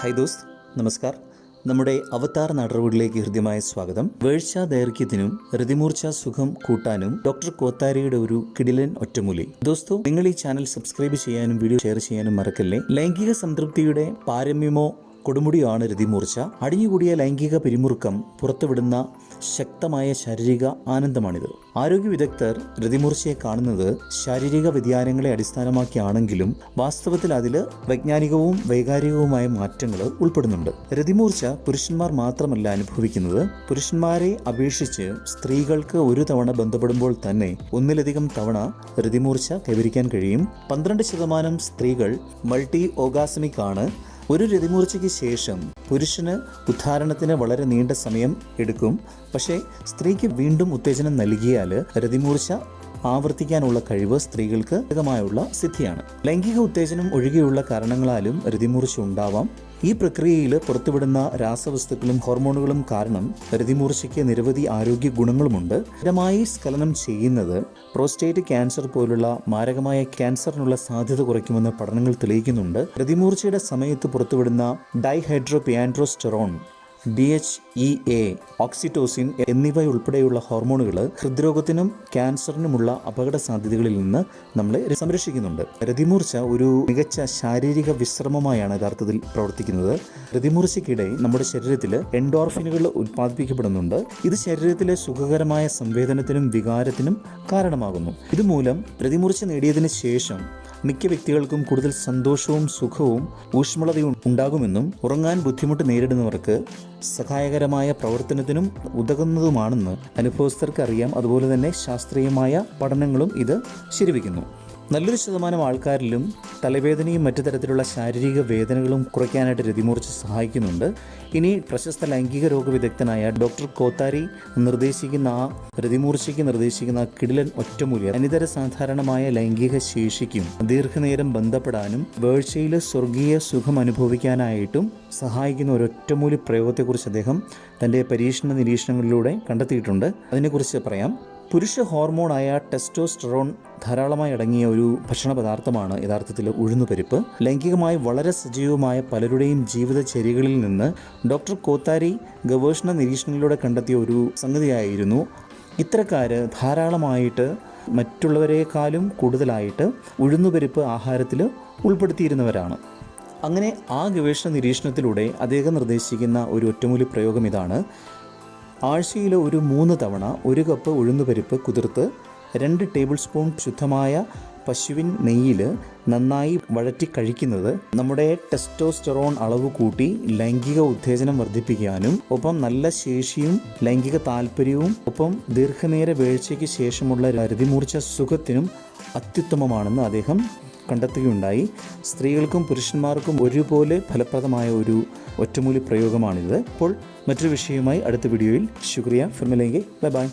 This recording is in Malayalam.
ഹായ് ദോസ്ത് നമസ്കാർ. നമ്മുടെ അവതാർ നടപടിയിലേക്ക് ഹൃദ്യമായ സ്വാഗതം. വേഴ്ച ദൈർഘ്യത്തിനും ഹൃതിമൂർച്ച സുഖം കൂട്ടാനും ഡോക്ടർ കോത്താരിയുടെ ഒരു കിടിലൻ ഒറ്റമൂലി. ദോസ്തോ നിങ്ങൾ ഈ ചാനൽ സബ്സ്ക്രൈബ് ചെയ്യാനും വീഡിയോ ഷെയർ ചെയ്യാനും മറക്കല്ലേ? ലൈംഗിക സംതൃപ്തിയുടെ പാരമ്യമോ കൊടുമുടിയാണ് രതിമൂർച്ച. അടിഞ്ഞുകൂടിയ ലൈംഗിക പിരിമുറുക്കം പുറത്തുവിടുന്ന ശക്തമായ ശാരീരിക ആനന്ദമാണിത്. ആരോഗ്യ വിദഗ്ധർ രതിമൂർച്ചയെ കാണുന്നത് ശാരീരിക വ്യതിയാനങ്ങളെ അടിസ്ഥാനമാക്കിയാണെങ്കിലും വാസ്തവത്തിൽ അതിൽ വൈജ്ഞാനികവും വൈകാരികവുമായ മാറ്റങ്ങൾ ഉൾപ്പെടുന്നുണ്ട്. രതിമൂർച്ച പുരുഷന്മാർ മാത്രമല്ല അനുഭവിക്കുന്നത്. പുരുഷന്മാരെ അപേക്ഷിച്ച് സ്ത്രീകൾക്ക് ഒരു തവണ ബന്ധപ്പെടുമ്പോൾ തന്നെ ഒന്നിലധികം തവണ രതിമൂർച്ച കൈവരിക്കാൻ കഴിയും. പന്ത്രണ്ട് ശതമാനം സ്ത്രീകൾ മൾട്ടി ഓഗാസമിക് ആണ്. ഒരു രതിമൂർച്ചയ്ക്ക് ശേഷം പുരുഷന് ഉദ്ധാരണത്തിന് വളരെ നീണ്ട സമയം എടുക്കും. പക്ഷേ സ്ത്രീക്ക് വീണ്ടും ഉത്തേജനം നൽകിയാൽ രതിമൂർച്ച ആവർത്തിക്കാനുള്ള കഴിവ് സ്ത്രീകൾക്ക് അധികമായുള്ള സിദ്ധിയാണ്. ലൈംഗിക ഉത്തേജനം ഒഴികെയുള്ള കാരണങ്ങളാലും രതിമൂർച്ച ഉണ്ടാവാം ഈ പ്രക്രിയയിൽ പുറത്തുവിടുന്ന രാസവസ്തുക്കളും ഹോർമോണുകളും കാരണം രതിമൂർച്ചയ്ക്ക് നിരവധി ആരോഗ്യ ഗുണങ്ങളുമുണ്ട്. സ്ഥിരമായി സ്ഖലനം ചെയ്യുന്നത് പ്രോസ്റ്റേറ്റ് ക്യാൻസർ പോലുള്ള മാരകമായ ക്യാൻസറിനുള്ള സാധ്യത കുറയ്ക്കുമെന്ന് പഠനങ്ങൾ തെളിയിക്കുന്നുണ്ട്. രതിമൂർച്ചയുടെ സമയത്ത് പുറത്തുവിടുന്ന dehydroepiandrosterone D H E A oxytocin എന്നിവയുൾപ്പെടെയുള്ള ഹോർമോണുകൾ ഹൃദ്രോഗത്തിനും ക്യാൻസറിനുമുള്ള അപകട സാധ്യതകളിൽ നിന്ന് നമ്മളെ സംരക്ഷിക്കുന്നുണ്ട്. രതിമൂർച്ച ഒരു മികച്ച ശാരീരിക വിശ്രമമായാണ് യഥാർത്ഥത്തിൽ പ്രവർത്തിക്കുന്നത്. രതിമൂർച്ചയ്ക്കിടെ നമ്മുടെ ശരീരത്തിൽ എൻഡോർഫിനുകൾ ഉത്പാദിപ്പിക്കപ്പെടുന്നുണ്ട്. ഇത് ശരീരത്തിലെ സുഖകരമായ സംവേദനത്തിനും വികാരത്തിനും കാരണമാകുന്നു. ഇതുമൂലം രതിമൂർച്ച നേടിയതിന് ശേഷം മിക്ക വ്യക്തികൾക്കും കൂടുതൽ സന്തോഷവും സുഖവും ഊഷ്മളതയും ഉണ്ടാകുമെന്നും ഉറങ്ങാൻ ബുദ്ധിമുട്ട് നേരിടുന്നവർക്ക് സഹായകരമായ പ്രവർത്തനത്തിനും ഉതകുന്നതുമാണെന്ന് അനുഭവസ്ഥർക്ക് അറിയാം. അതുപോലെ തന്നെ ശാസ്ത്രീയമായ പഠനങ്ങളും ഇത് ശരിവയ്ക്കുന്നു. നല്ലൊരു ശതമാനം ആൾക്കാരിലും തലവേദനയും മറ്റു തരത്തിലുള്ള ശാരീരിക വേദനകളും കുറയ്ക്കാനായിട്ട് രതിമൂർച്ച സഹായിക്കുന്നുണ്ട്. ഇനി പ്രശസ്ത ലൈംഗിക രോഗ വിദഗ്ധനായ ഡോക്ടർ കോത്താരി നിർദ്ദേശിക്കുന്ന ആ രതിമൂർച്ചയ്ക്ക് നിർദ്ദേശിക്കുന്ന കിടിലൻ ഒറ്റമൂല്യം അനിതര സാധാരണമായ ലൈംഗിക ശേഷിക്കും ദീർഘനേരം ബന്ധപ്പെടാനും വേഴ്ചയിൽ സ്വർഗീയ സുഖം അനുഭവിക്കാനായിട്ടും സഹായിക്കുന്ന ഒരു ഒറ്റമൂലി പ്രയോഗത്തെക്കുറിച്ച് അദ്ദേഹം തന്റെ പരീക്ഷണ നിരീക്ഷണങ്ങളിലൂടെ കണ്ടെത്തിയിട്ടുണ്ട്. അതിനെക്കുറിച്ച് പറയാം. പുരുഷ ഹോർമോണായ ടെസ്റ്റോസ്റ്ററോൺ ധാരാളമായി അടങ്ങിയ ഒരു ഭക്ഷണ പദാർത്ഥമാണ് യഥാർത്ഥത്തിൽ ഉഴുന്നുപരിപ്പ്. ലൈംഗികമായി വളരെ സജീവമായ പലരുടെയും ജീവിതചര്യകളിൽ നിന്ന് ഡോക്ടർ കോത്താരി ഗവേഷണ നിരീക്ഷണങ്ങളിലൂടെ കണ്ടെത്തിയ ഒരു സംഗതിയായിരുന്നു. ഇത്തരക്കാർ ധാരാളമായിട്ട് മറ്റുള്ളവരെക്കാളും കൂടുതലായിട്ട് ഉഴുന്നുപരിപ്പ് ആഹാരത്തിൽ ഉൾപ്പെടുത്തിയിരുന്നവരാണ്. അങ്ങനെ ആ ഗവേഷണ നിരീക്ഷണത്തിലൂടെ അദ്ദേഹം നിർദ്ദേശിക്കുന്ന ഒരു ഒറ്റമൂലി പ്രയോഗം ഇതാണ്. ആഴ്ചയിൽ ഒരു മൂന്ന് തവണ ഒരു കപ്പ് ഉഴുന്നുപരിപ്പ് കുതിർത്ത് രണ്ട് ടേബിൾ സ്പൂൺ ശുദ്ധമായ പശുവിൻ നെയ്യിൽ നന്നായി വഴറ്റി കഴിക്കുന്നത് നമ്മുടെ ടെസ്റ്റോസ്റ്ററോൺ അളവ് കൂട്ടി ലൈംഗിക ഉത്തേജനം വർദ്ധിപ്പിക്കാനും ഒപ്പം നല്ല ശേഷിയും ലൈംഗിക താല്പര്യവും ഒപ്പം ദീർഘനേര വീഴ്ചയ്ക്ക് ശേഷമുള്ള രതിമൂർച്ച സുഖത്തിനും അത്യുത്തമമാണെന്ന് അദ്ദേഹം കണ്ടെത്തുകയുണ്ടായി. സ്ത്രീകൾക്കും പുരുഷന്മാർക്കും ഒരുപോലെ ഫലപ്രദമായ ഒരു ഒറ്റമൂലി പ്രയോഗമാണിത്. അപ്പോൾ മറ്റൊരു വിഷയവുമായി അടുത്ത വീഡിയോയിൽ. ശുക്രിയ. ഫിർമിലെങ്കിൽ ബൈ ബൈ.